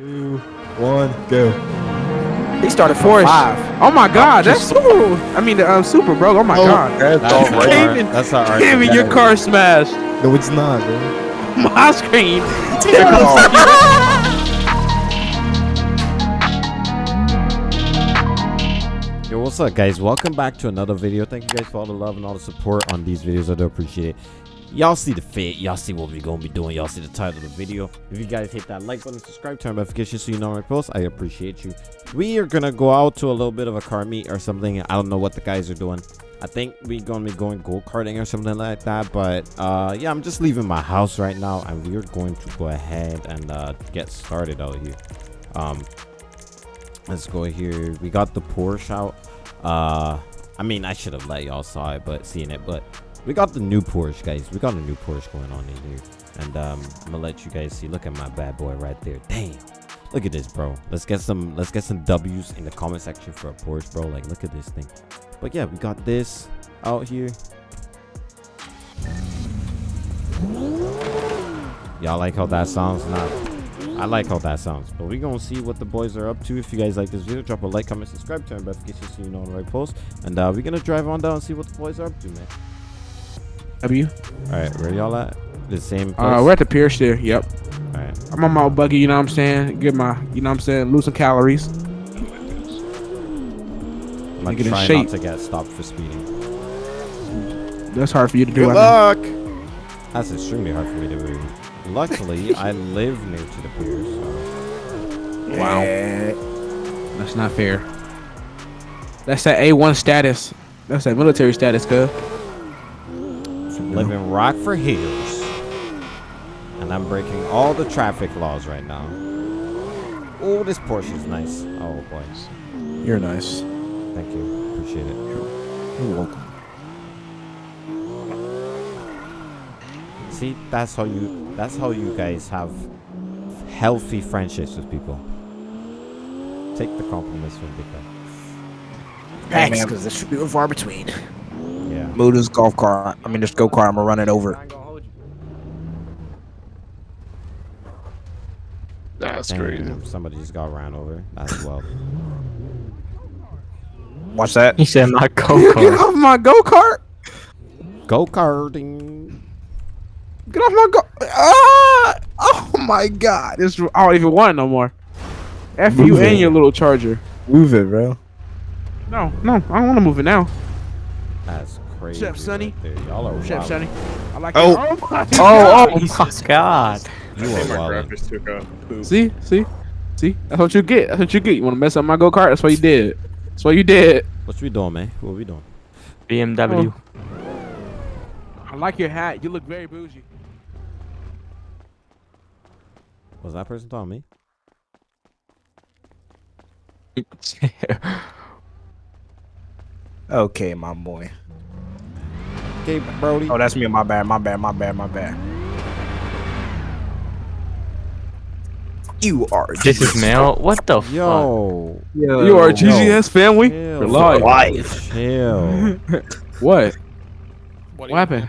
two, one, go. He started from Forrest. five. Oh my God, that's Super. I mean, the um, Super, bro. Oh my God. That's all our- right. That's our art. Your car smashed. No, it's not, bro. My screen. Yo, what's up, guys? Welcome back to another video. Thank you guys for all the love and all the support on these videos. I do appreciate it. Y'all see the fit. Y'all see what we're gonna be doing. Y'all see the title of the video. If you guys hit that like button, subscribe, turn notifications so you know when I post. I appreciate you. We are gonna go out to a little bit of a car meet or something. I don't know what the guys are doing. I think we're gonna be going go karting or something like that. But uh, yeah, I'm just leaving my house right now, and we're going to go ahead and uh, get started out here. Um, let's go here. We got the Porsche out. Uh, I mean, I should have let y'all saw it, but seeing it, but we got the new Porsche, guys. We got a new Porsche going on in here, and um, I'm gonna let you guys see. Look at my bad boy right there. Damn. Look at this, bro. Let's get some. Let's get some W's in the comment section for a Porsche, bro. Like, look at this thing. But yeah, we got this out here. Y'all like how that sounds? Nah. I like how that sounds. But we gonna see what the boys are up to. If you guys like this video, drop a like, comment, subscribe, turn notifications so you know when right post. And uh, we're gonna drive on down and see what the boys are up to, man. W. All right, where y'all at? The same place. Uh, we're at the Pierce there. Yep. All right. I'm on my buggy. You know what I'm saying? Get my. You know what I'm saying? Lose some calories. I'm gonna Get in try shape. not to get stopped for speeding. That's hard for you to do. Good I know. luck. That's extremely hard for me to do. Luckily, I live near to the pier, so Wow. Yeah. That's not fair. That's that A1 status. That's that military status, cuz. Live in Rockford Hills, and I'm breaking all the traffic laws right now. Oh, this Porsche is nice. Oh boy, You're nice. thank you, appreciate it. You're welcome. See, that's how you that's how you guys have healthy friendships with people. Take the compliments from the guy. Thanks, man. because it's few and far between. Yeah. Move this golf cart. I mean, this go kart. I'm gonna run it over. That's crazy. Somebody just got ran over That's well. Watch that. He said my go kart. Get kart. off my go kart. Go karting. Get off my go. Ah! Oh my God! This I don't even want it no more. F you Move and your little charger. Move it, bro. No, no, I don't want to move it now. That's crazy. Chef Sonny. right there. Y'all are Chef wild. Sonny. I like Oh. it. Oh my Oh, God. oh my god. You are wild. graphics took a poop. See, see, see. That's what you get. That's what you get. You want to mess up my go kart? That's what you did. That's what you did. What we doing, man? What we doing? BMW. Oh. I like your hat. You look very bougie. Was that person talking me? Okay, my boy. Okay, Brody. Oh, that's me. My bad. My bad. My bad. My bad. You are. this is male. What the fuck? Yo. You are a GGS family. Chill. Relax. Chill. What? What happened?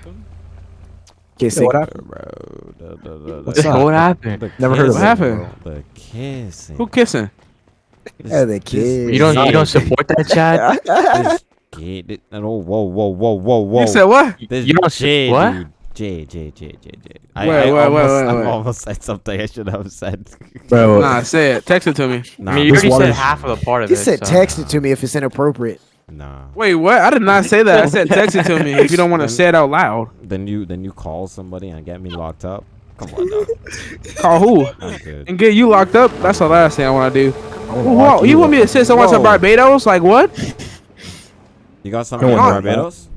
Kissing. What happened? Bro. The, the, the, What's up? What happened? the Never heard of kissing, What happened? The kissing. Who kissing? Yeah, the kid. You don't you don't support that, Chad? This kid. it- Oh, whoa, whoa, whoa, whoa, whoa. You said what? This you don't J, say what? dude. J, J, J, J, J. I, Wait, I wait, wait, almost, wait, I almost said something I should have said. Bro. Nah, say it. Text it to me. Nah, I mean, you already said is- half of the part of He it. said so- text it to me if it's inappropriate. nah. Wait, what? I did not say that. I said text it to me if you don't want to say it out loud. Then you, then you call somebody and get me locked up. Come on, dog. Call who? And get you locked up? That's the last thing I want to do. Whoa, you you want me to send someone to Barbados? Like what? You got something against on, Barbados?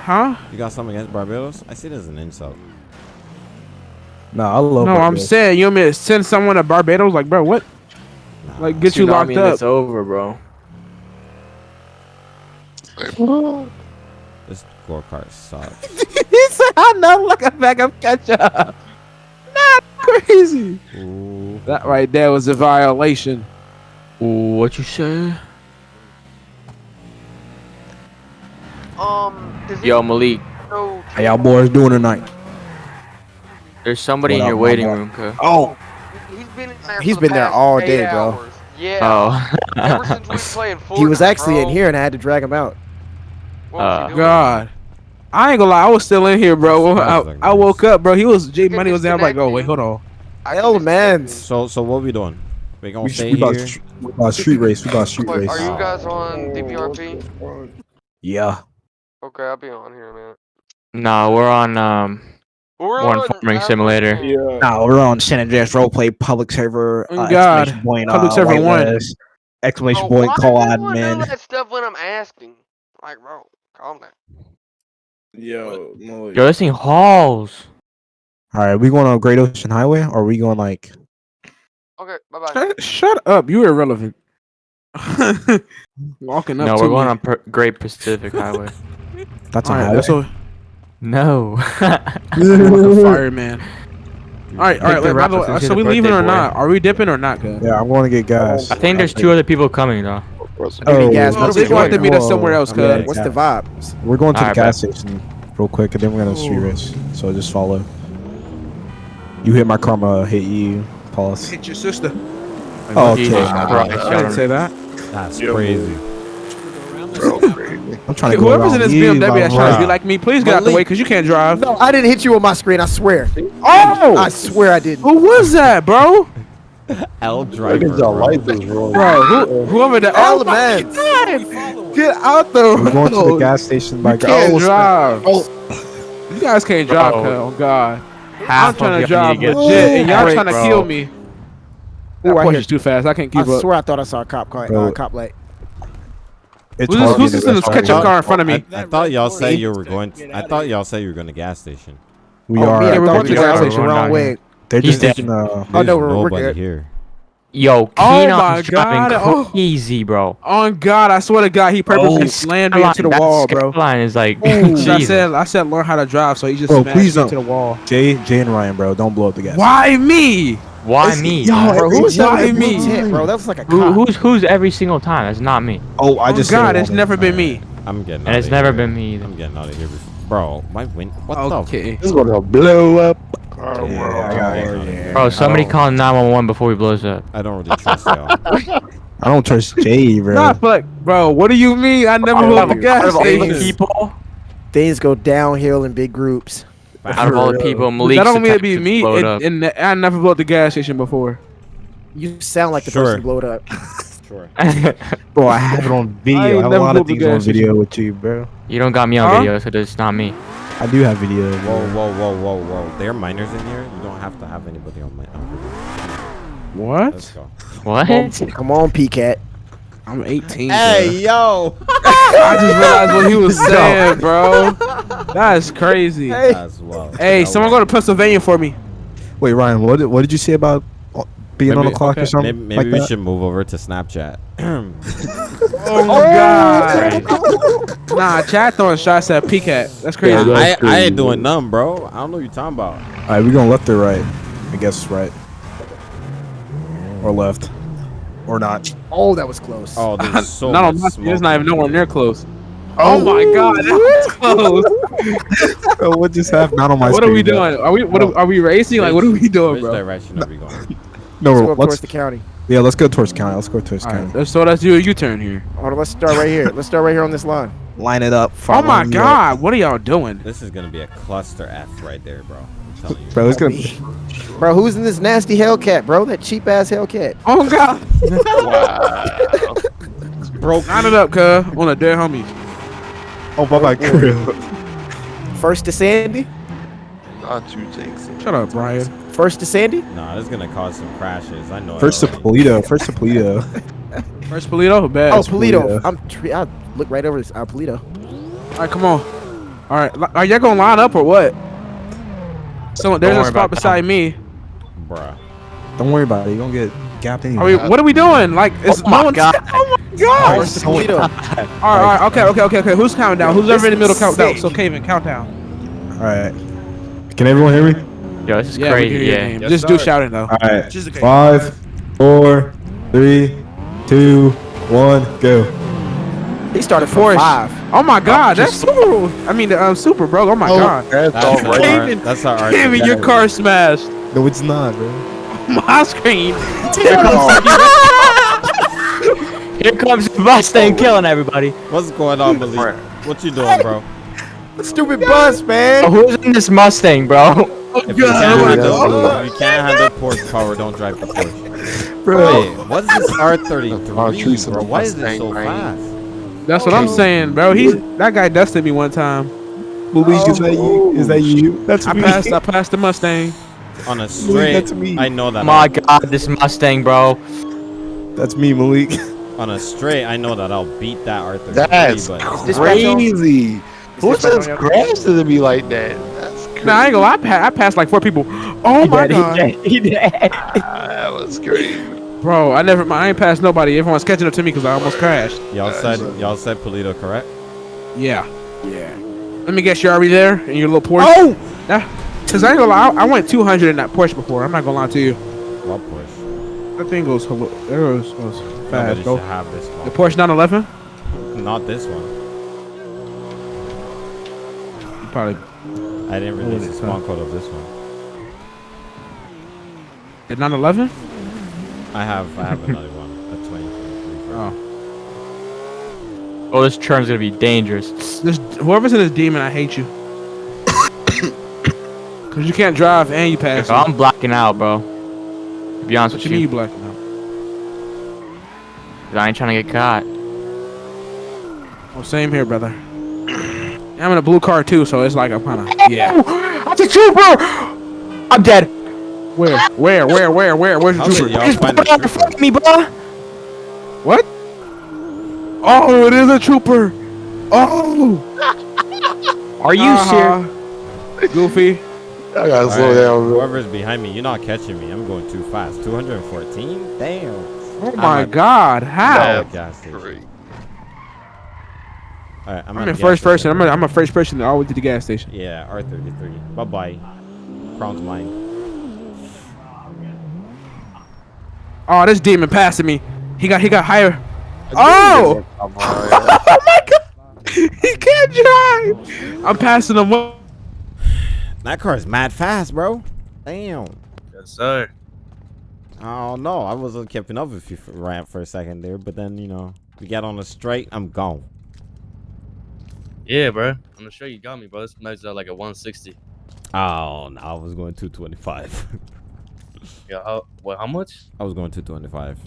Huh? You got something against Barbados? I see it as an insult. No, I love. No, I'm saying you want me to send someone to Barbados? Like, bro, what? Nah. Like, get you locked up? It's over, bro. This go kart sucks. he said, "I know, like a bag of ketchup." Not crazy. Ooh. That right there was a violation. What you say? Um, does Yo, Malik, know How y'all boys doing tonight? there's somebody What in your waiting boy? room, cuz. Oh, he's been in there. He's for the been there all eight day, bro. Yeah. Oh. Ever since we played Fortnite, He was actually in here and I had to drag him out. What Uh. God. I ain't gonna lie, I was still in here, bro. I, I woke up, bro. He was J Money was there. I'm like, oh wait, hold on. I Hell, can man. So so what we doing? We gonna We, stay we, here? str- we about street race. We about street race. are you guys on DPRP? Yeah. Okay, I'll be on here, man. No, we're on um We're One on farming simulator. Store. No, we're on San Andreas roleplay public server. Oh, Uh, God. exclamation point, Public uh, server one. list, Exclamation Bro, point, call does everyone know admin. that stuff when I'm asking? Like, bro, calm down. Yo, no, Yo, this thing hauls. All right, we going on Great Ocean Highway, or are we going like? Okay, bye bye. Shut, shut up. You irrelevant. Walking up No, to we're going on per- Great Pacific Highway. That's a All right, highway. that's what. No. like a fireman. All right, all right. Like, by the way, so the we leaving or boy. not? Are we dipping or not, good? yeah, I'm going to get gas. I think there's two other people coming though. Oh, gas, oh, Well, what's we gonna have to meet us somewhere else, I mean, cuz. What's the vibes? We're going to the gas station real quick, and then we're gonna street race. So just follow. You hit my karma, hit you. Pause. Hit your sister. Oh, Jesus okay. Christ, I didn't say that. That's Yo. Crazy. I'm trying to go Whoever's in this you, BMW that's trying to be like me, please get out the way because you can't drive. No, I didn't hit you on my screen. I swear. Oh! I swear I didn't. Who was that, bro? L driver. bro. Bro, who, whoever that. All Oh the my man. Get out the We're going to the gas station by You can't Oh, drive. You guys can't drive, Bro. Oh God. Half I'm trying to of y'all drive need to legit, and y'all trying to bro. kill me. That Ooh, I push is too fast. I can't I keep up. swear I thought I saw a cop car. Bro. Uh, cop light. It's Who's, hard who's this in this a ketchup car in front of me? I, I thought y'all said you were going. To, I thought y'all said you were going to gas station. We oh, are. Yeah, we're going to were gas gas station. station. Wrong way. They're He's just dead. taking uh Oh, There's no, we're- we're nobody good. here. Yo, Oh Keenan's my driving God, oh. crazy, bro. On God, I swear to God, he purposely Oh, slammed me into the wall, bro. Line is like, Ooh, I said, I said, learn how to drive, so he just Bro, smashed please me into don't. the wall. Jay, Jay and Ryan, bro. Don't blow up the gas. Why me? Why me? Yo. Bro, who was that Why with the blue me? tent, bro? That was like a Who, who's who's every single time? That's not me. Oh, I Oh just. God, it's never been me. I'm getting. And outta it's never here. been me either. I'm getting out of here, bro. My win. What Okay. This is gonna blow up. Yeah, I got it. Bro, somebody Oh. call 911 before we blows up. I don't really trust y'all. I don't trust Jay, bro. Nah, but bro, what do you mean? I never blew up a gas Out of all station. people, Things go downhill in big groups. Out of all the people, Malik. That don't mean to be me, and, and I never blew up the gas station before. You sound like the Sure. person who blew it up. Sure. Bro, I have it on video. I I, ain't have a never lot blew of things on gas station. video with you, bro. you don't got me on Huh? video, so it's not me. I do have video. Whoa, whoa, whoa, whoa, whoa. There are minors in here. You don't have to have anybody on my. On video. What? go. What? Come on, PCAT. I'm 18. Hey, bro. yo. I just realized what he was saying, bro. That's crazy. Hey, That's well. someone go to Pennsylvania for me. Wait, Ryan, what did, what did you say about uh, being on the clock okay. or something? Maybe, maybe like we that? should move over to Snapchat. Oh my God. nah, chat throwing shots at PCAT. That's crazy. Yeah, I, that's I ain't doing none, bro. I don't know what you're talking about. All right, we going left or right? I guess right. Or left. Or not. Oh, that was close. Oh, there's so not on much my smoke. It's not even nowhere near close. Oh. oh, my God, that was close. Bro, what just happened? Not on my what are we screen, bro. doing? Are we what are, are we racing? Like what are we doing, Which bro? direction are we going? No, Let's go let's, towards the county. yeah, let's go towards county. Let's go towards All county. right, let's- so let's do a U-turn here. Hold on, let's start right here. Let's start right here on this line. Line it up. Oh my me up. God, what are y'all doing? This is gonna be a cluster F right there, bro. I'm telling you. Bro, it's gonna. Me. Bro, who's in this nasty Hellcat, bro? That cheap ass Hellcat. Oh God, Broke. line it up, cuz on a dead homie. Oh, bye bye, crew. First to Sandy. Not too jinxing. Shut up, Brian. First to Sandy. Nah, this is gonna cause some crashes. I know. it First to. Paleto. First to Paleto. First Paleto, bad. Oh, Paleto. Paleto. I'm. Tre- I look right over this. Uh, Paleto. right, come on. All right, are y'all gonna line up or what? So there's a spot about that. beside me. Bruh. Don't worry about it. You're gonna get gapped anyway. Are we? What are we doing? Like, it's Oh my no one's- God. Oh my God! First to Paleto. All right, all right, okay, okay, okay, okay. Who's counting down? Who's ever in the middle count down? So, Kaven, count down. All right. Can everyone hear me? Yo, this is Yeah, we crazy. can hear your Yeah. name. Yes, Just do shouting though. All right. Five, four, three, two, one, go. He started from Forrest. five. Oh my God, that's super. I mean, um, super, bro. Oh my God. That's That's all our, that's our Kaven, your car smashed. No, it's not, bro. my screen. Here comes the Mustang killing everybody. What's going on, Malik? What you doing, bro? Stupid bus, Oh, man. who's in this Mustang, bro? If you can't handle, if you can't handle Porsche power, don't drive the Porsche. Bro. Wait, what's this R33, Oh, bro? Why is it so fast? That's what I'm saying, bro. He's that guy dusted me one time. Malik, is that you? Is that you? That's I me. passed. I passed the Mustang. On a straight, that's me. I know that. My God, this Mustang, bro. That's me, Malik. on a straight, I know that I'll beat that R33. That's but this special? crazy. Who special just on your- crashed into me like that? That's crazy. Nah, I ain't gonna. lie, I, pa- I passed like four people. Oh my god, He did. Ah, that was crazy. Bro! I never. I ain't passed nobody. Everyone's catching up to me because I almost crashed. y'all said y'all said Paleto, correct? Yeah. Yeah. Let me guess, you're already there in your little Porsche. Oh! Yeah. Cause I ain't gonna lie, I, I went 200 in that Porsche before. I'm not gonna lie to you. What Porsche? That thing goes, hello, it goes, goes Nobody fast, should bro. have this one. The one. Porsche 911. Not this one. You probably I didn't release is the spawn code of this one. the 911. I have I have another one. A 2023. Oh, Oh, this turn's gonna be dangerous. this whoever's in this demon, I hate you. Cause you can't drive and you pass. me. I'm blacking out, bro. To be honest What with you mean you you, blacking out? 'cause I ain't trying to get caught. Oh, same here, brother. I'm in a blue car too, so it's like I'm kind of yeah. That's a trooper! I'm dead. Where, where, where, where, where? Where's the How did trooper? y'all find the trooper? Fuck me, bro. What? Oh, it is a trooper. Oh. Are you uh-huh. serious? serious? Goofy. I gotta slow Alright, down, bro. Whoever's behind me, you're not catching me. I'm going too fast. 214? Damn. Oh my God! I'm How? at the gas station. Great. Alright, I'm, I'm in the first person. I'm a, I'm a first person that always to the gas station. Yeah, R33. Bye bye. Crown's mine. Oh, this demon passing me. He got he got higher. Oh! oh my God! He can't drive. I'm passing him. What? That is mad fast, bro. Damn. Yes, sir. I don't know. I wasn't keeping up with you for, right for a second there, but then you know we got on the straight. I'm gone. Yeah, bro. I'm sure you got me, bro. This measures out like a 160. Oh no, I was going 225. Yeah, how, what, how much? I was going 225.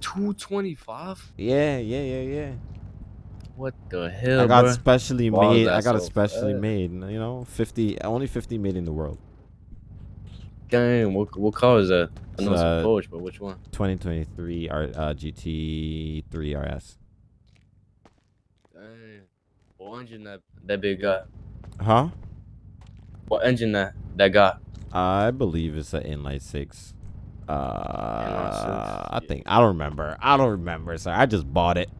225? Yeah, yeah, yeah, yeah. What the hell, I got bro? specially made. I got it so specially fast? made. You know, 50, only 50 made in the world. Damn, what, what car is that? I know it's Uh, a Porsche, but which one? 2023 R, uh, GT3 RS. Damn. What engine that, that big guy? Huh? What engine that, that got? I believe it's an inline six. Uh, I think I don't remember. I don't remember, sir. I just bought it.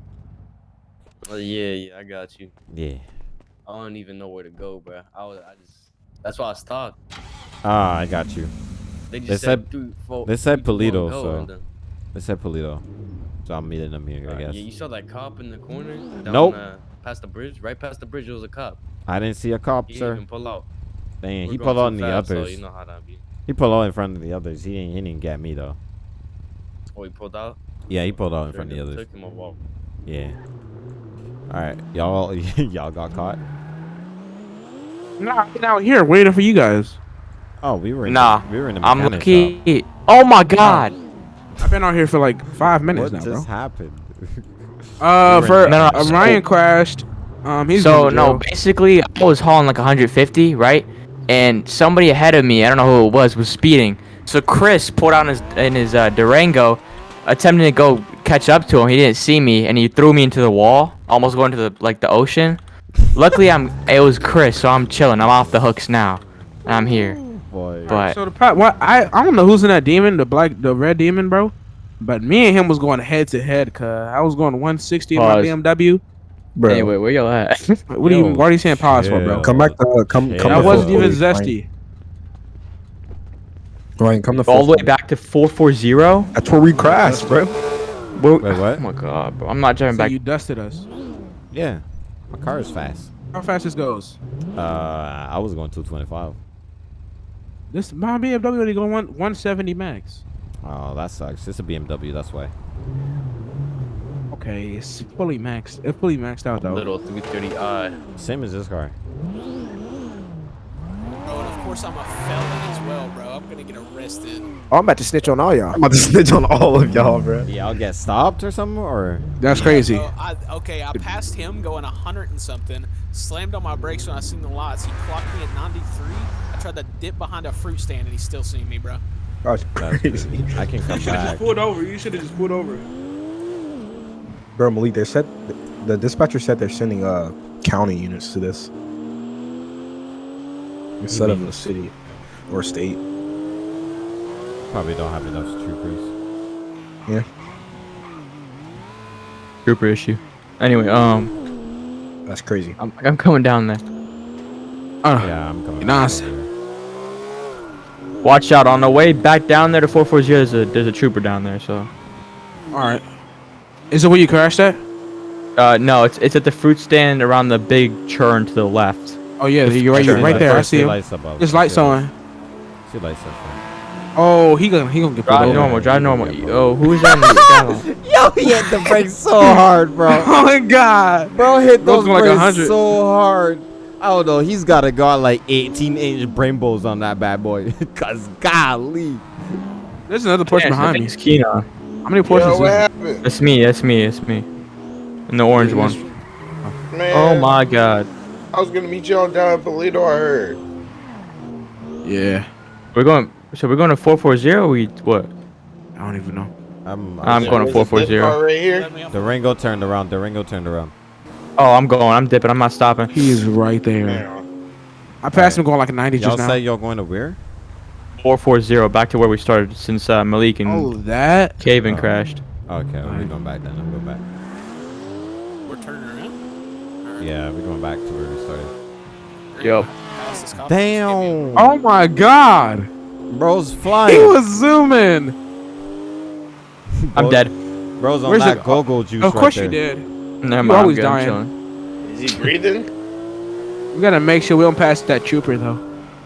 Oh, yeah, yeah, I got you. Yeah. I don't even know where to go, bro. I was, I just, that's why I stopped. Ah, I got you. They just They said, said- four, they said Paleto, so- They said Paleto, so I'm meeting them here. I guess. Yeah, you saw that cop in the corner? Down, Nope. Uh, past the bridge? Right past the bridge, there was a cop. I didn't see a cop, He sir. didn't even pull out. Dang, We're he pulled too out in the fast, so others. you know how that be. He pulled out in front of the others. He didn't. He didn't get me though. Oh, he pulled out? Yeah, he pulled out in Sure front of the others. Took him a walk. Yeah. All right, y'all. y'all got caught. Nah, I've been out here waiting for you guys. Oh, we were. In Nah, The, we were in the I'm mechanic shop. lucky. Oh my God. I've been out here for like five minutes What now, just happened? Uh, You were for No, no, uh, so- Ryan crashed. Um, he's so no, basically I was hauling like 150, right? And somebody ahead of me, I don't know who it was, was speeding. So Chris pulled out in his in his uh, Durango, attempting to go catch up to him. He didn't see me, and he threw me into the wall, almost going to the like the ocean. Luckily, I'm it was Chris, so I'm chilling. I'm off the hooks now. and I'm here. Boy. But So the pro- what I I don't know who's in that demon, the black, the red demon, bro. But me and him was going head to head, cause I was going 160 in my BMW. Bro, anyway, where y'all at? What are you? Yo, What are you saying? Pause for, bro? come back to come Yeah. come. That to wasn't even footage, Ryan. zesty. Ryan, come to All the way footage. back to 440. That's where we crashed, bro. Wait, what? Oh my god, bro! I'm not driving So back. you dusted us. Yeah, my car is fast. How fast this goes? Uh, I was going 225. This my BMW only going one 170 max. Oh, that sucks. It's a BMW. That's why. Okay, it's fully maxed. It's fully maxed out though. Little 330i. Same as this car. Oh, and of course I'm a felon as well, bro. I'm gonna get arrested. Oh, I'm about to snitch on all y'all. I'm about to snitch on all of y'all, bro. Yeah, I'll get stopped or something, or That's crazy. Bro, I, okay, I passed him going 100 and something, slammed on my brakes when I seen the lots. He clocked me at 93. I tried to dip behind a fruit stand and he's still seeing me, bro. That's that's crazy. crazy. I can come back. You should have just pulled over. You should have just pulled over. Bro, Malik, they said the dispatcher said they're sending uh county units to this instead of the city or state. Probably don't have enough troopers. Yeah. Trooper issue. Anyway, um, That's crazy. I'm, I'm coming down there. Uh, Yeah, I'm coming. Nice. back. Watch out on the way back down there to 440. There's a there's a trooper down there. So, all right. Is it where you crashed at? uh, no, it's it's at the fruit stand around the big churn to the left. Oh yeah, you're right. You're See right lights- there. I first see him. lights above. There's lights on. See lights up. Oh, he gonna he gonna get pulled Drive over. normal. Drive normal. Yeah, bro. Oh, who's that? in the skyline? Yo, he hit the brakes so hard, bro. Oh my god. Bro hit those going like brakes 100. so hard. I don't know. He's got to got like 18 inch rainbows on that bad boy. Cause golly. There's another Porsche Yeah, behind me. It's Keenan. How many Porsches? Yo, is what there? happened? That's me. That's me. That's me. And the orange one. Man, Oh my god. I was gonna meet y'all down at Paleto, I heard. Yeah. We're going. So we're going to 440. Or we what? I don't even know. I'm, uh, I'm going to There's a zip 440. right here. Let me off The Ringo turned around. The Ringo turned around. Oh, I'm going. I'm dipping. I'm not stopping. He is right there. Man, I passed him going like a 90 Y'all just now. say y'all going to where? 440. Back to where we started since uh, Malik and Oh, that. Caven Oh. crashed. Okay, well, we're Alright. going back then. I'm going back. We're turning around. Or- Yeah, we're going back to where we started. Yup. Pass this cop. Damn. Oh my god. Bro's He flying. was zooming. I'm dead. Bro's on Where's that the- go-go juice Of course right you did. Never mind. You mind. always I'm good. Dying. Is he breathing? We gotta make sure we don't pass that trooper though.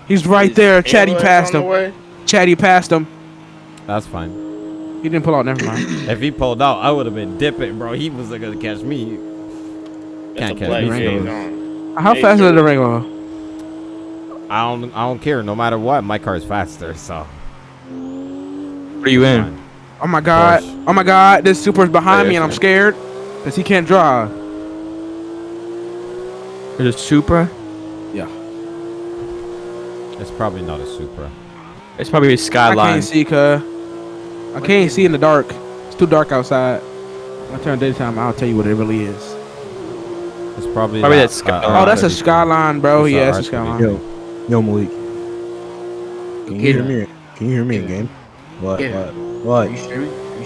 He's right Is there. Chatty passed on the him. Chatty passed him. That's fine. He didn't pull out. Never mind. If he pulled out, I would have been dipping, bro. He wasn't gonna catch me. That's Can't catch black me. Rango. shades on. How Hey, fast is the Ringo? I don't. I don't care. No matter what, my car is faster. So. What are you in? Fine. Oh my god. Porsche. Oh my god. This super's behind me and I'm scared. Cause he can't drive. There's a Supra. It's probably not a Supra. It's probably a Skyline. I can't see, cuz. I can't see in the dark. It's too dark outside. When I turn daytime, I'll tell you what it really is. It's probably. Probably that, that Sky- uh, Oh, that's a R32. skyline, bro. It's Yeah, it's a R32. skyline. Yo, yo, Malik. Can you hear me? Can you hear me again? game? What? What? What?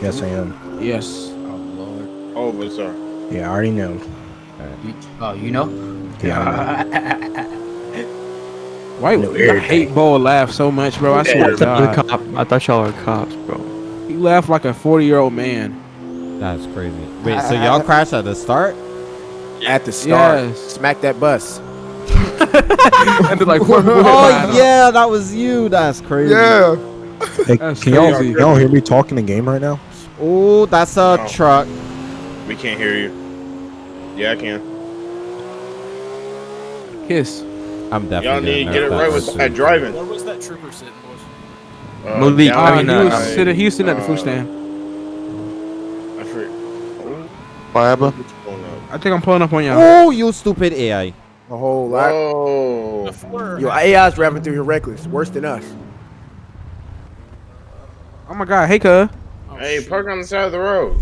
Yes, I am. Yes. Oh, Lord. Oh, what's up? Yeah, I already know. Oh, you know? Yeah, know. Why know I hate Bo laugh so much, bro? I swear to thought you were God. cop. I thought y'all were cops, bro. He laughed like a 40 year old man. That's crazy. Wait, so y'all crashed at the start? At the start, Yes. smack that bus. and then, like, four people Oh behind him. yeah, that was you. That's crazy. Yeah. Hey, That's can y'all, crazy. y'all hear me talking in game right now? Oh, that's a Oh. truck. We can't hear you. Yeah, I can. Kiss. I'm definitely. Y'all need to get it right with that driving. Where was that trooper sitting, boys? Uh, Malik, down Uh, I he, mean, uh, was uh, sitting, he was sitting at the uh, food stand. I forget. What happened? What's going on? I think I'm pulling up on y'all. Oh, you stupid AI. A whole lot. Whoa. Before. Yo, AI's driving through here reckless. Worse than us. Oh my god, hey, cuz. Oh, Hey, shoot. park on the side of the road.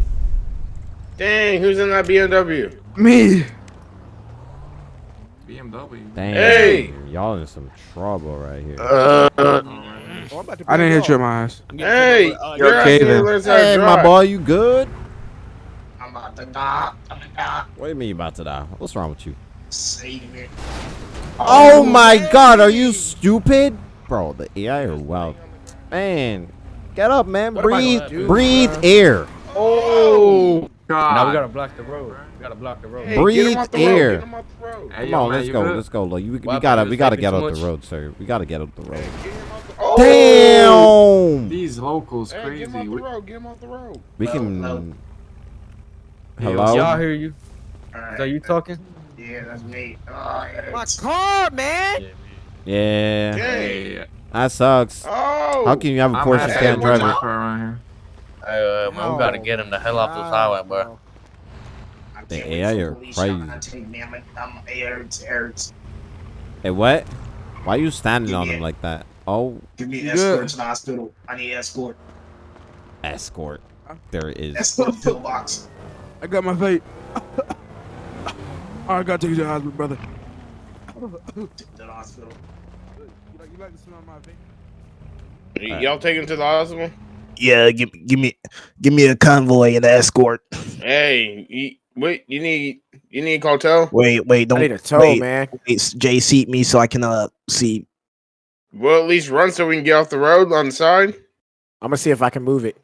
Dang, who's in that BMW? Me. Damn. Hey! Y'all in some trouble right here. Uh, I didn't hit you in my eyes. Hey, uh, you're okay then. to learn how to hey, my drive. boy, you good? I'm about to die. I'm about to die. What do you mean you about to die? What's wrong with you? Save me. Oh my god, are you stupid? Bro, the AI are wild. Man, get up, man. What breathe, do, breathe bruh? air. Oh! Now we gotta block the road. We gotta block the road. Hey, get Breathe him the air. Road. Get him off the road. Come on, let's go, let's go. Like, you, we, Why, gotta, we gotta get too up the road, sir. We gotta get up the road. Get him off the- Damn. These locals Hey, crazy. get him off the We- road. Get him off the road. We Hello, can. hello. Hello. Y'all hear you? Alright. Is that you talking? Yeah, that's me. Oh, yeah, My car, man. Yeah. Hey. Hey, That sucks. Oh. How can you have a I'm Porsche happy and uh, man, we gotta get him the hell off this highway, bro. I The can't AI wait are for police shot crazy. to take me. I'm, I'm, it hurts, it hurts. Hey, what? Why are you standing on Yeah. him like that? Oh, Give me an escort good? to the hospital. I need escort. escort. There it is. Escort to the box. I got my vape. I gotta take you to the hospital, brother. To the hospital. You like, you like the smell my vape? Y'all take him to the hospital? Yeah, give give me give me a convoy and an escort. Hey, you, wait. You need you need cartel? Wait, wait, don't I need a tow, wait, man. wait, Jay, seat me so I can uh see. Well, at least run so we can get off the road on the side. I'm gonna see if I can move it.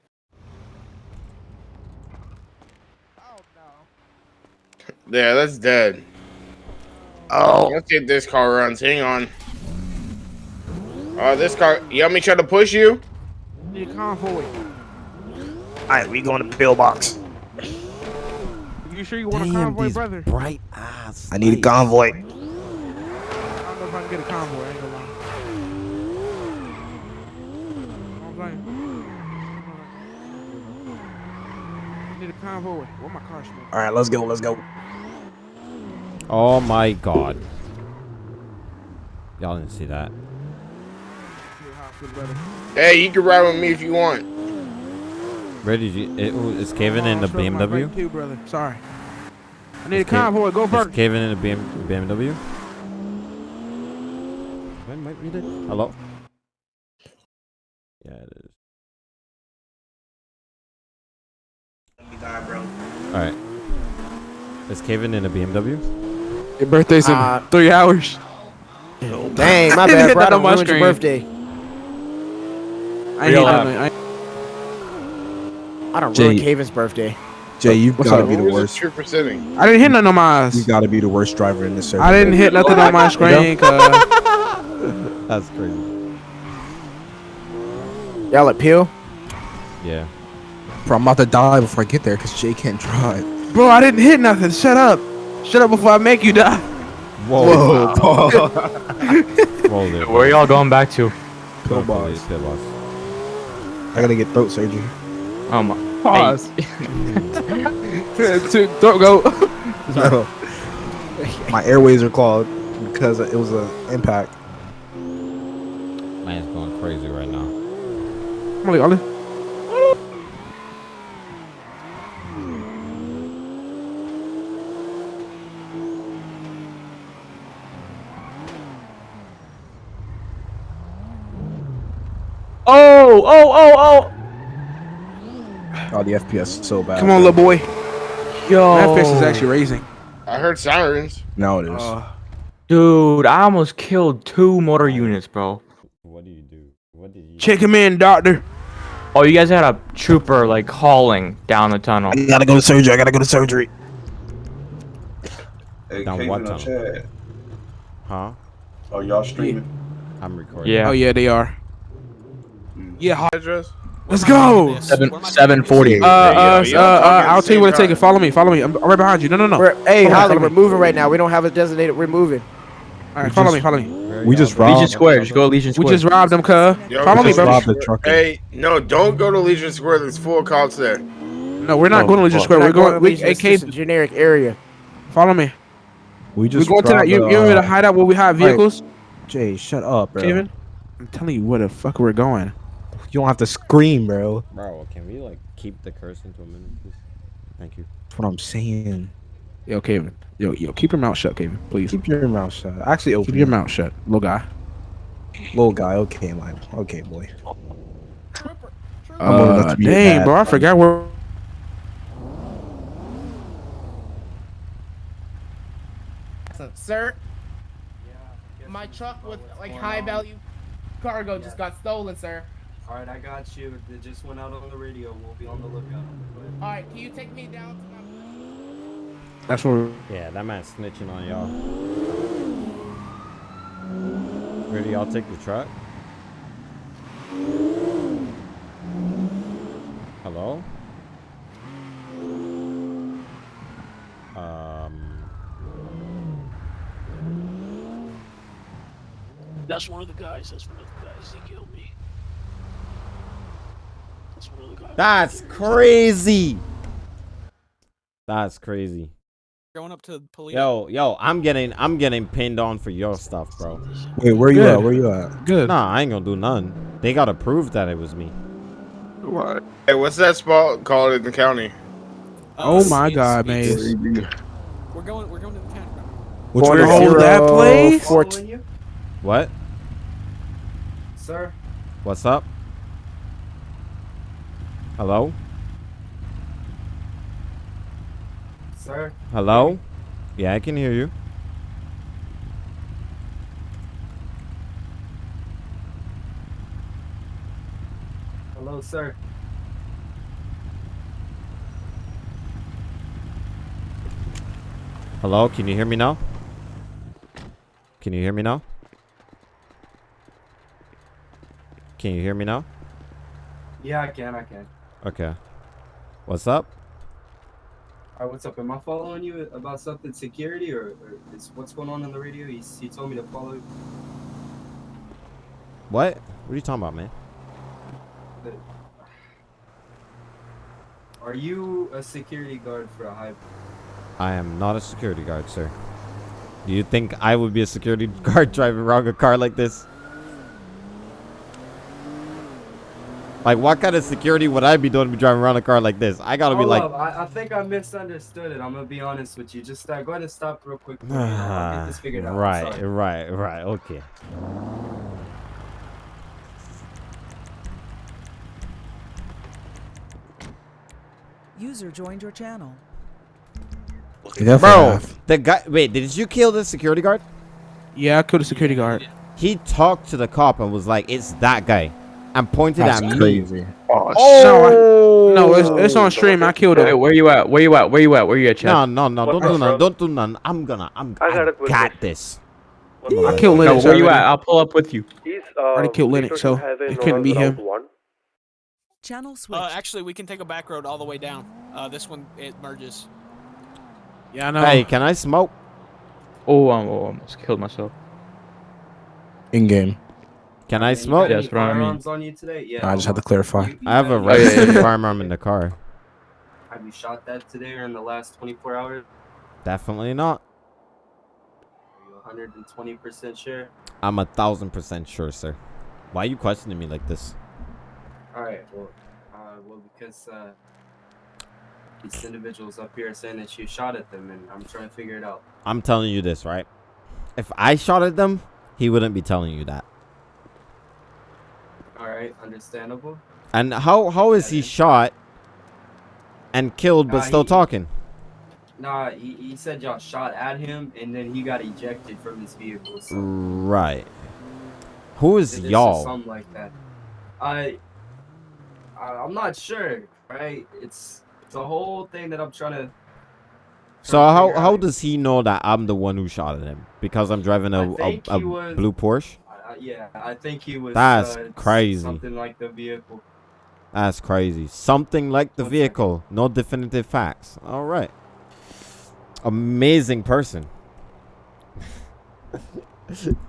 Yeah, that's dead. Oh, Let's see if this car runs. Hang on. Oh, this car. You want me try to push you? Need a convoy. all right, we going to pillbox. You sure you want a Damn, convoy, these brother? bright eyes. I need a convoy. I don't know if I can get a convoy. I ain't gonna lie. Don't blame. Need a convoy. Where my car smell? All right, let's go, let's go. Oh my god. Y'all didn't see that. Need a hospital, brother. Hey, you can ride with me if you want. Where did you? It, oh, is Kevin in the smell my vape BMW? Too, brother. Sorry. I need a Is Kev- convoy. Go Is first. Kevin in the BM, BMW? When might read it? Hello. Yeah, it is. You got it, bro. All right. Is Kevin in a BMW? Your birthday's in Uh, three hours. Dang, my I didn't bad, hit bro. I that on done my your birthday. I ain't Real hit life. nothing. I I don't Jay. ruin Caven's birthday. Jay, you've What's got to up? be the Where's worst. this trooper sitting? I didn't hit nothing on my eyes. You've got to be the worst driver in this service. I didn't hit nothing on my screen. Cause That's crazy. Y'all at Peel? Yeah. Bro, I'm about to die before I get there because Jay can't drive. bro, I didn't hit nothing. Shut up. Shut up before I make you die. Whoa. Whoa, Whoa there. Where y'all going back to? Pillbox. Pillbox. I gotta get throat surgery. Oh my. Pause. to, don't go. No. My airways are clogged because it was an impact. Man's going crazy right now. Ollie, Ollie. Oh, oh, oh, oh. Oh, the FPS is so bad. Come on, little boy. Yo. My FPS is actually raising. I heard sirens. Now it is. Uh, Dude, I almost killed two motor units, bro. What do you do? What did you check him in, doctor. Oh, you guys had a trooper like hauling down the tunnel. I gotta go to surgery. I gotta go to surgery. Hey, Down what tunnel? Chad? Huh? Oh, y'all streaming? I'm recording. Yeah. Oh yeah, they are. Yeah, ho- Address? let's go. Seven seven forty. Uh, uh, uh, uh, talking at the I'll tell you where to take it. time. Follow me. Follow me. I'm, I'm right behind you. No, no, no. We're, hey, Holly, we're moving right now. We don't have a designated. We're moving. All right, follow me. Follow me. We y'all just robbed- Legion Square. Just go to Legion We just robbed them, cuz. Yo, Follow me, just bro. robbed the truck. Hey, no, don't go to Legion Square. There's full cops there. No, we're not Oh, going to Legion fuck. Square. We're We're not going. to We, Legion, hey, it's just a generic area. follow me. We just. We're just going to that. robbed You, the, you remember uh, the hideout where we hide vehicles, Jay, shut up, bro. Kevin? I'm telling you where the fuck we're going. You don't have to scream, bro. Bro, can we like keep the curse into a minute, please? Thank you. That's what I'm saying. Yo, Kevin. Yo, yo, keep your mouth shut, Kevin. Please. Keep your mouth shut. Actually, open Keep your mouth shut, little guy. Little guy. Okay, man. Okay, boy. I'm old Uh, to be a dang, dad. bro, I forgot where. Sir, my truck with like high value cargo just got stolen, sir. Alright, I got you. It just went out on the radio. We'll be on the lookout. All right, can you take me down to my? That's where. Yeah, that man's snitching on y'all. Where do y'all take the truck? Hello? Um. That's one of the guys. That's one of the guys. He killed me. That's one of the guys. That's crazy. That's crazy. Going up to the police. Yo, yo, I'm getting, I'm getting pinned on for your stuff, bro. Wait, where you Good. at? Where you at? Good. Nah, I ain't gonna do none. They gotta prove that it was me. What? Hey, what's that spot called in the county? Oh Uh, my it's- God, man. We're going. We're going to the county. Which Wanna one hold that place? four- Following you, What? sir. What's up? Hello? Sir. Hello? Yeah, I can hear you. Hello, sir. Hello? Can you hear me now? Can you hear me now? Can you hear me now? Yeah, I can. I can. Okay. What's up? All right, what's up? Am I following you about something security, or, or is what's going on on the radio? He, he told me to follow. you. What? What are you talking about, man? Are you a security guard for a high? I am not a security guard, sir. Do you think I would be a security guard driving around a car like this? Like, what kind of security would I be doing to be driving around a car like this? I gotta be Hold like, up, I, I think I misunderstood it. I'm gonna be honest with you. Just uh, go ahead and stop real quick. for me, get this figured out. Right, right, right. Okay. User joined your channel. Bro, the guy. Wait, did you kill the security guard? Yeah, I killed the security guard. He talked to the cop and was like, "It's that guy," and pointed That's at me. crazy. No, no, it's, it's on stream. I killed Hey, him. where you at? Where you at? Where you at? Where you at, Chad? No, no, no! Don't do none! Don't do none! I'm gonna. I'm. I got I a quick got this. I killed No, Linux. where you at? I'll pull up with you. He's Already uh, killed Linux, so it couldn't be him. One. Channel switch. Uh, actually, we can take a back road all the way down. Uh, this one it merges. Yeah, I know. Hey, can I smoke? Oh, I almost killed myself. In game. Can I smoke? got That's any what I mean. firearms on you today? Yeah. I just had to clarify. You- you I have a got any- yeah, registered firearm in the car. Have you shot that today or in the last 24 hours? Definitely not. Are you 120% sure? I'm a thousand percent sure, sir. Why are you questioning me like this? All right. Well, uh, well, because uh, these individuals up here are saying that you shot at them, and I'm trying to figure it out. I'm telling you this, right? If I shot at them, he wouldn't be telling you that. All right, understandable. And how how is he shot and killed but Nah, still he- talking? Nah, he, he said y'all shot at him, and then he got ejected from his vehicle. So Right. Who is y'all? Something like that. I, I, I'm not sure. Right? It's it's a whole thing that I'm trying to. So to how how out. does he know that I'm the one who shot at him? Because I'm driving a, a, a was- blue Porsche? Yeah, I think he was. That's uh, crazy. Something like the vehicle. That's crazy. Something like the One vehicle. No definitive facts. All right. Amazing person.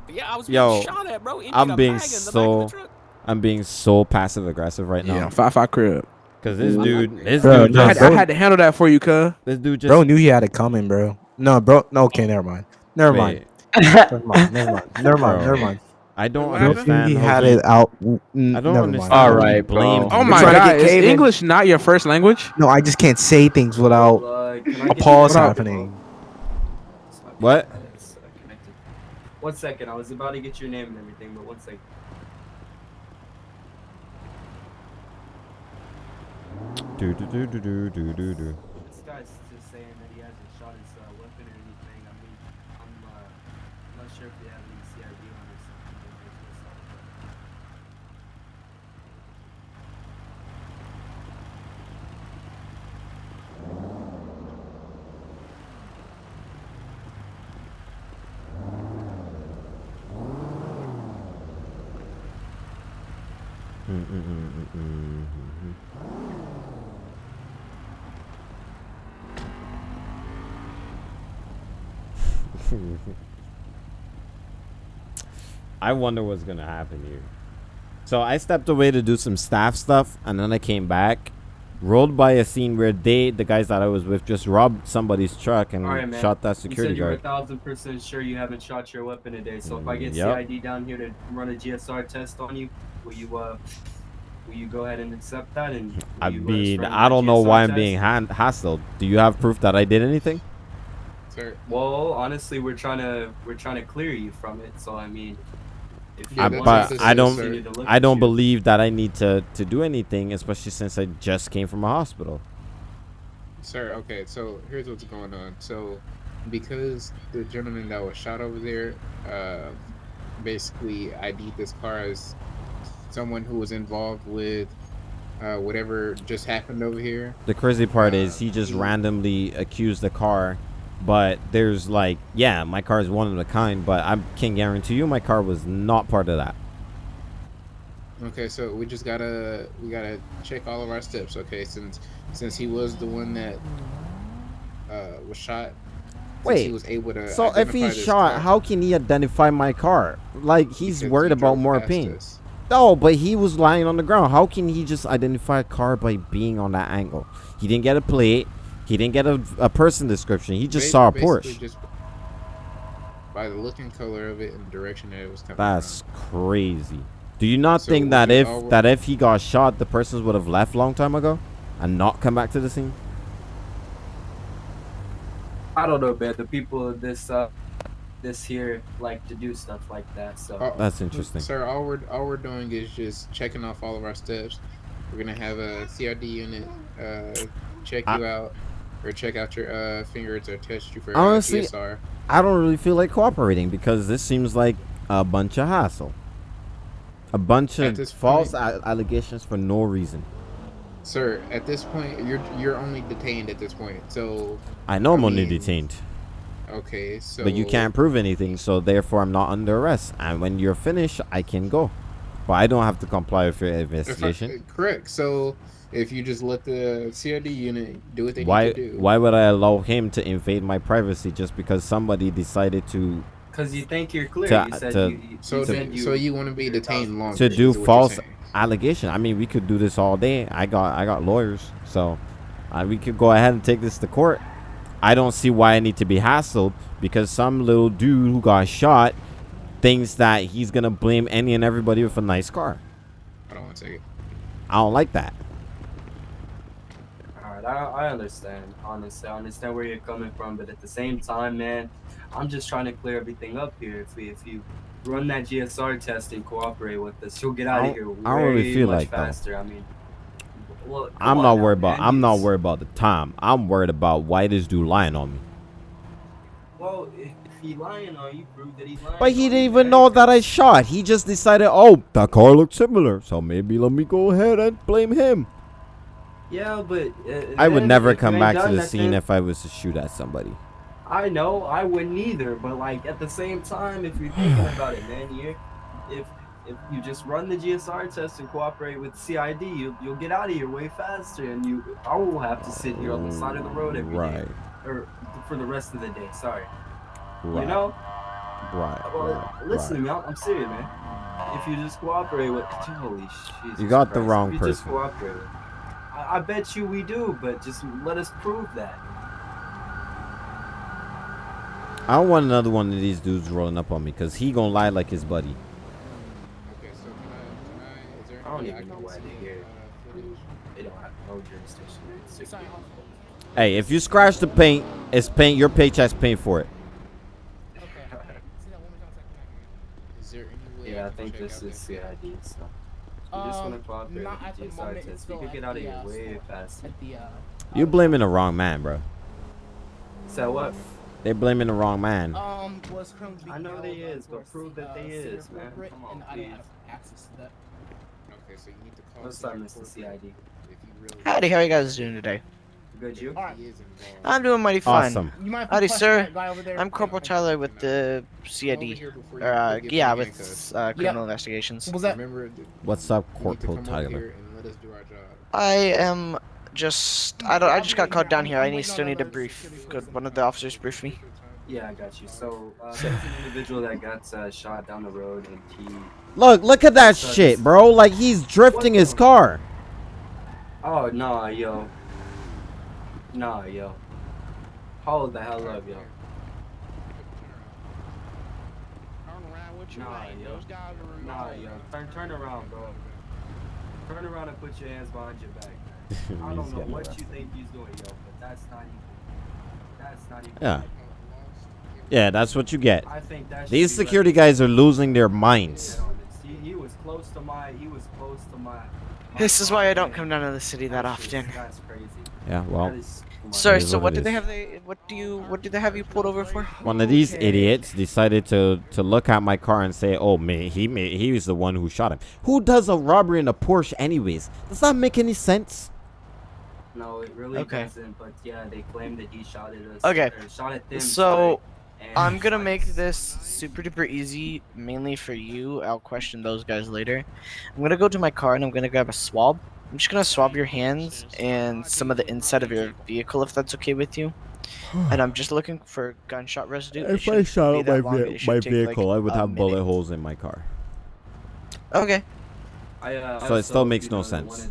Yeah, I was Yo, being shot at, bro. Emptied I'm being bag in the back of so. I'm being so passive aggressive right now. Yeah, now. five five crib. Cause this dude, this Bro, dude, no, I had, I had to handle that for you, cuz. this dude just. Bro knew he had it coming, bro. No, bro. No, okay, never mind. Never mind. Never mind. Never mind. Never mind. Never mind. I don't What Bro happened? knew understand. he had it out. I don't Never understand. All right, how he right, bro. blamed Oh my god, is Caven? English not your first language? No, I just can't say things without Uh, can I a get you pause happening. What? It's, connected. One second, I was about to get your name and everything, but one second. Do do do do do do do do. This guy's just saying that he hasn't shot his uh, weapon or anything. I mean, I'm uh, not sure if they have any CID on or something. but there's no sign of it. I wonder what's gonna happen here. So I stepped away to do some staff stuff, and then I came back, rolled by a scene where they, the guys that I was with, just robbed somebody's truck and right, shot that You security said you're a thousand percent sure you haven't shot your weapon today. So if I get Yep. CID down here to run a GSR test on you, will you uh, will you go ahead and accept that? And I mean, I don't know why I'm being hand hassled. Do you have proof that I did anything? Sir. Well, honestly, we're trying to we're trying to clear you from it. So I mean, if you I, want but us to I don't. I don't you- believe that I need to to do anything, especially since I just came from a hospital. Sir, okay, so here's what's going on. So, because the gentleman that was shot over there, uh, basically ID'd this car as someone who was involved with uh, whatever just happened over here. The crazy part is he just randomly accused the car, but there's like, yeah, my car is one of a kind, but I can guarantee you my car was not part of that. Okay, so we just gotta we gotta check all of our steps. Okay, since since he was the one that uh, was shot. Wait, he was able to. so if he's shot, car- how can he identify my car? Like he's worried he about more past pain. Us. No, but he was lying on the ground. How can he just identify a car by being on that angle? He didn't get a plate. He didn't get a, a person description. He just Ba- saw a Porsche. Just by the look and color of it and the direction that it was coming That's crazy. Do you not So think that if that if he got shot, the persons would have left long time ago, and not come back to the scene? I don't know, man. The people of this uh, this here like to do stuff like that. So Oh, That's interesting. Sir, all we're all we're doing is just checking off all of our steps. We're gonna have a CRD unit uh, check you out, or check out your uh, fingers, or test you for Honestly, uh, I don't really feel like cooperating because this seems like a bunch of hassle, a bunch of this false point- a- allegations for no reason. Sir, at this point, you're you're only detained at this point. So I know I'm I only detained, Okay, so but you can't prove anything, so therefore I'm not under arrest. And when you're finished, I can go, but I don't have to comply with your If I- investigation. correct. So if you just let the CID unit do what they Why? need to do. Why would I allow him to invade my privacy just because somebody decided to because you think you're clear, To- you said to- you, you, So you do- said you, so you want to be detained longer? to do false allegation. I mean, we could do this all day. I got I got lawyers, so uh, we could go ahead and take this to court. I don't see why I need to be hassled because some little dude who got shot thinks that he's gonna blame any and everybody with a nice car. Hold on one second. I don't like that. All right, I, I understand. Honestly, I understand where you're coming from, but at the same time, man, I'm just trying to clear everything up here. If we, if you run that GSR test and cooperate with us, you'll get out of here way I don't really feel much like that. faster. I mean, well, I'm not now, worried about. man. I'm not worried about the time. I'm worried about why this dude lying on me. Well, if, if he lying on you, prove that he's lying. But he didn't even know that I shot. He just decided, oh, that car looked similar, so maybe let me go ahead and blame him. Yeah, but uh, I would never come back to the scene if I was to shoot at somebody. I know I wouldn't either, but like at the same time, if you're thinking about it, man, you if if you just run the GSR test and cooperate with CID, you you'll get out of here way faster, and you I will have to sit here on the side of the road every day, Right. or for the rest of the day. Sorry, Right. you know. Right. Well, right, listen right. to me, I'm, I'm serious, man. If you just cooperate with, holy Jesus You got the wrong if you just person. cooperate with, I, I bet you we do, but just let us prove that. I don't want another one of these dudes rolling up on me because he gonna lie like his buddy. Okay, so can I, can I, is there I don't even know why they're here. uh. They don't have no jurisdiction. It's Hey, if you scratch the paint, it's paint. Your paycheck's paying for it. Okay. See that one more time so I can Is there Yeah, I think this out is that CID, so you just Um, want to cooperate not with at the the GSR test. You could get out of the, here uh, way store. faster. At the uh, You blaming the wrong man, bro. So what? They're blaming the wrong man. um was currently being I know they uh, is, but prove that uh, they is, man. Come on, and I don't please. have access to that. Okay, so you need to call. Let's senior start, Mr. CID. You really. Howdy, how you guys doing today? Good, you? Alright. I'm doing mighty fine. Awesome. You mind Howdy, sir. that guy over there? I'm Corporal Tyler with the CID. Or, uh, yeah, with uh, criminal investigations. What was that? What's up, you need to Corporal Tyler? let us do our job. I am just. I don't. I just got called down here. I need still need a brief. Could one of the officers brief me? Yeah, I got you. So, uh, there's an individual that got uh, shot down the road, and he. Look, look at that So shit, bro. Like he's drifting his car. Oh nah, yo. Nah, yo. Hold the hell up, yo. Nah, yo. Nah, yo. Turn, turn around, bro. Turn around and put your hands behind your back. I don't know what you think he's doing, yo, but that's not even. That's not even. Yeah. Yeah, that's what you get. I think that These be security guys are losing their minds. He, he was close to my. He was close to my. This is why I don't come down to the city that often. That's crazy. Yeah, well. Sorry. So what what did they have? They what do you what did they have you pulled over for? One of these idiots decided to to look at my car and say, "Oh man, he made, he was the one who shot him." Who does a robbery in a Porsche anyways? Does that make any sense? No, it really Okay. doesn't. But yeah, they claim that he shot at us. Uh, okay. or shot at them. So sorry, I'm gonna make this super duper easy, mainly for you. I'll question those guys later. I'm gonna go to my car and I'm gonna grab a swab. I'm just gonna swab your hands and some of the inside of your vehicle, if that's okay with you. And I'm just looking for gunshot residue. If I shot be up that my, ve- my should take, like, vehicle, I would a have bullet holes in my car. Okay. I, uh, So it still makes you no know, that sense.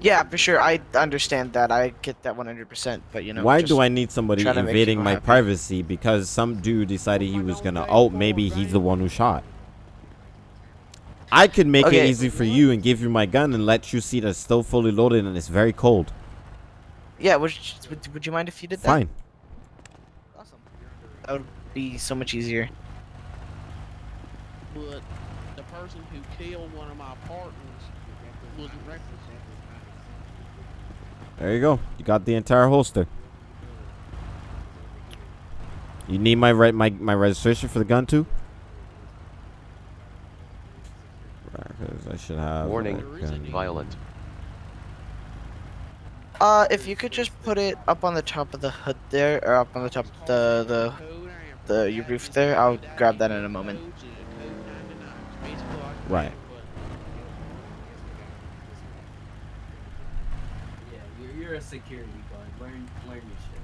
Yeah, for sure. I understand that. I get that 100%. But you know, Why do I need somebody trying to make invading my happy. privacy because some dude decided he was gonna? Oh, maybe he's the one who shot. I could make it easy for you and give you my gun and let you see that it's still fully loaded and it's very cold. Yeah. Would you, would, would you mind if you did that? Fine. Awesome. That would be so much easier. But the person who killed one of my partners wasn't reckless. There you go. You got the entire holster. You need my re- my my registration for the gun too. Right, 'cause I should have. Warning, violent. Uh, if you could just put it up on the top of the hood there, or up on the top of the the the your roof there, I'll grab that in a moment. Right. Yeah, you're, a security guard. Learn, learn your shit.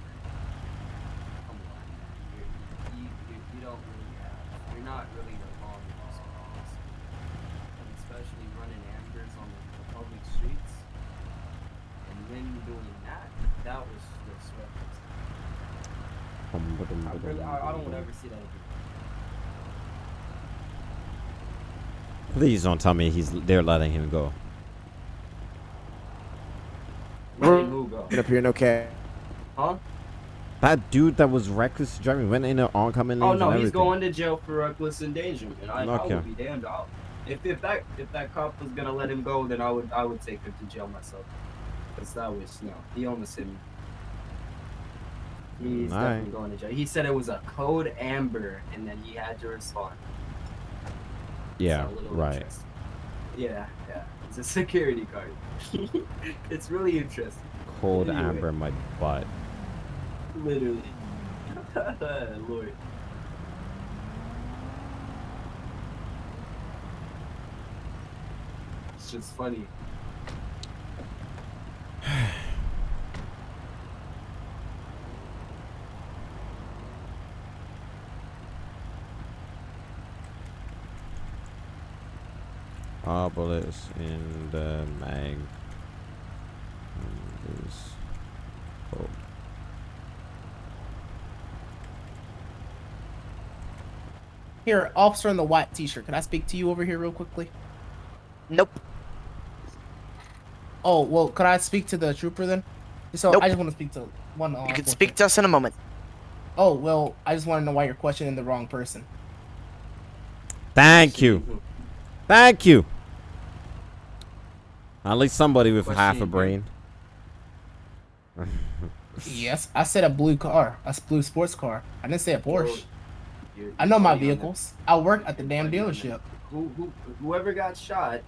Come on, man. You, you, you don't really have. You're not really the law enforcement officer. And especially running ambers on the, the public streets. And then doing that, that was just reckless. I really, I, I don't ever see that again. Please don't tell me he's they're letting him go. Letting who go? Get up here, no cap. Huh? That dude that was reckless driving went in the oncoming lanes Oh no, he's going to jail for reckless endangerment. I, I would be damned. I'll, if if that if that cop was gonna let him go, then I would I would take him to jail myself. Cause that was no, he almost hit me. He's definitely going to jail. He said it was a code amber, and then he had to respond. Yeah, So right. Yeah, yeah. It's a security card. it's really interesting. Cold Anyway, amber in my butt. Literally. Lord. It's just funny. Bullets in the mag. Is full. Here, officer in the white t-shirt. Can I speak to you over here real quickly? Nope. Oh, well, could I speak to the trooper then? So Nope. I just want to speak to one. Uh, You can speak to us in a moment. Oh, well, I just want to know why you're questioning the wrong person. Thank you. Thank you. At least somebody with half a brain. Yes, I said a blue car, a blue sports car. I didn't say a Porsche. You're- I know my you're funny on vehicles. I work at the damn dealership. Who, who, whoever got shot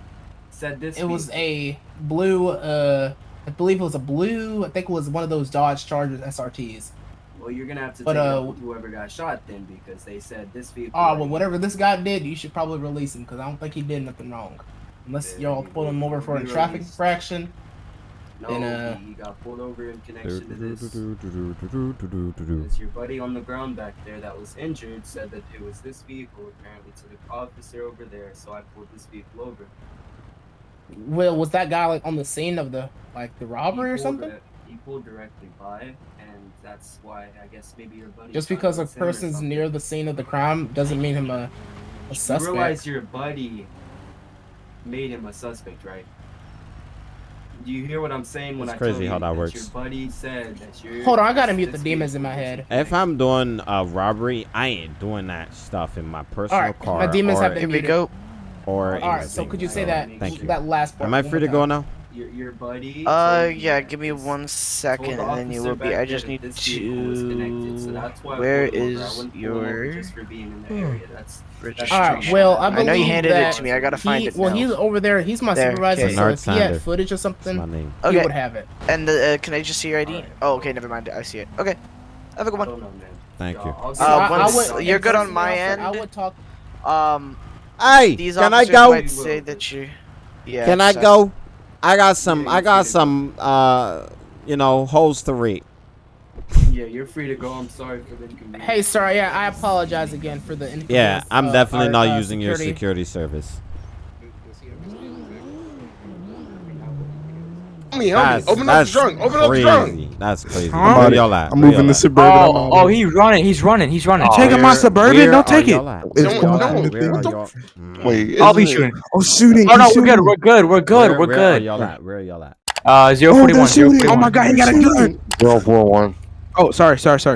said this. It was a blue uh I believe it was a blue. I think it was one of those Dodge Chargers SRTs. Well, you're gonna have to But, take uh, whoever got shot then, because they said this vehicle. Oh well, whatever this guy did, you should probably release him because I don't think he did nothing wrong. Unless y'all pull him over for a traffic released. infraction. No, then, uh, he, got pulled over in connection to this. Because your buddy on the ground back there that was injured said that it was this vehicle apparently to the officer over there, so I pulled this vehicle over. Well, was that guy like on the scene of the like the robbery or something? it- He pulled directly by, and that's why I guess maybe your buddy. Just because a was him or person's near the scene of the crime doesn't mean him a, a You suspect. realize your buddy made him a suspect, right? Do you hear what I'm saying when It's I crazy tell you how that Your works. buddy said that you're. Hold on, I gotta mute the demons in my head. If I'm doing a robbery, I ain't doing that stuff in my personal Alright, car. my demons or, have been Here we muted. go. Or All right, so could you say that Thank you. that last part? Am I free to go time? now? Your, your buddy. Uh, yeah. Give me this- one told second, the and then you will be. I just need this vehicle was connected, so to. that's why I Where pulled him over. I is wouldn't pull him over your just for being in the area. That's registration? All right. Well, I I know you handed that it to me. I gotta find he, it Well, he's over there. He's my There, supervisor. okay. So Bernard if he had footage or something, my name. he would have it. And uh, can I just see your ID? Oh, okay. Never mind. I see it. Okay. Have a good one. Thank you. Uh, So I- I once would- you're good on my end. I would talk. Um. Hey, these can I officers go? Might say that you. Yeah. Can I so- go? I got some. I got some. Uh, you know, holes to read. Yeah, you're free to go. I'm sorry for the inconvenience. Hey, sir. Yeah, I apologize again for the. Yeah, I'm uh, definitely our, not uh, using your security. Security service. Homie, homie, open up the trunk. Open up the trunk. That's crazy. Huh? Where y'all at? I'm moving y'all the at? suburban. I'm Oh, oh, he's running. He's running. He's running. Oh, Taking my Suburban, don't take it. It's Where y'all blocking at? the Where are thing. y'all- Mm. Wait, I'll be it- shooting. Oh, shooting. Oh no, we're good. We're good. We're good. We're good. where are y'all at? Where are y'all at? Uh, zero Oh, forty they're one. Zero shooting. forty Oh my god, he got a gun. Zero four one. Oh, sorry, sorry, sorry.